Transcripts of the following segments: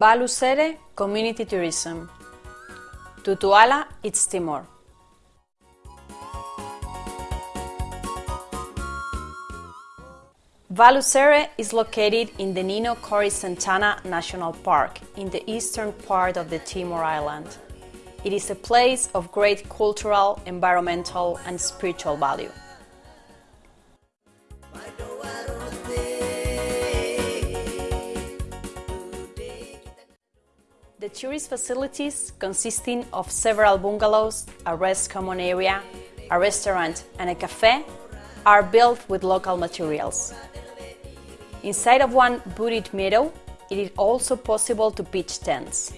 Balusere Community Tourism Tutuala, East Timor Balusere is located in the Nino Konis Santana National Park in the eastern part of the Timor Island. It is a place of great cultural, environmental and spiritual value. The tourist facilities, consisting of several bungalows, a rest common area, a restaurant and a cafe, are built with local materials. Inside of one wooded meadow, it is also possible to pitch tents.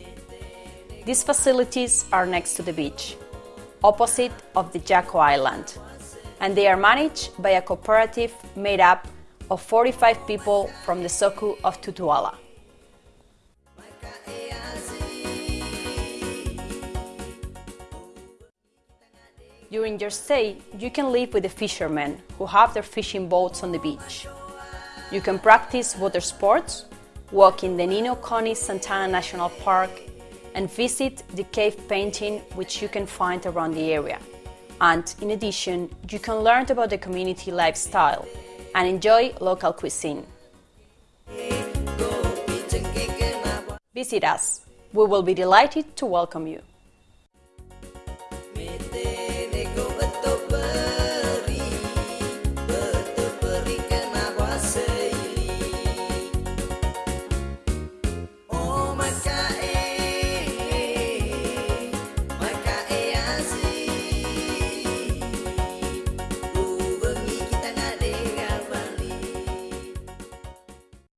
These facilities are next to the beach, opposite of the Jaco Island, and they are managed by a cooperative made up of 45 people from the Soku of Tutuala. During your stay, you can live with the fishermen who have their fishing boats on the beach. You can practice water sports, walk in the Nino Konis Santana National Park, and visit the cave painting which you can find around the area. And in addition, you can learn about the community lifestyle and enjoy local cuisine. Visit us. We will be delighted to welcome you.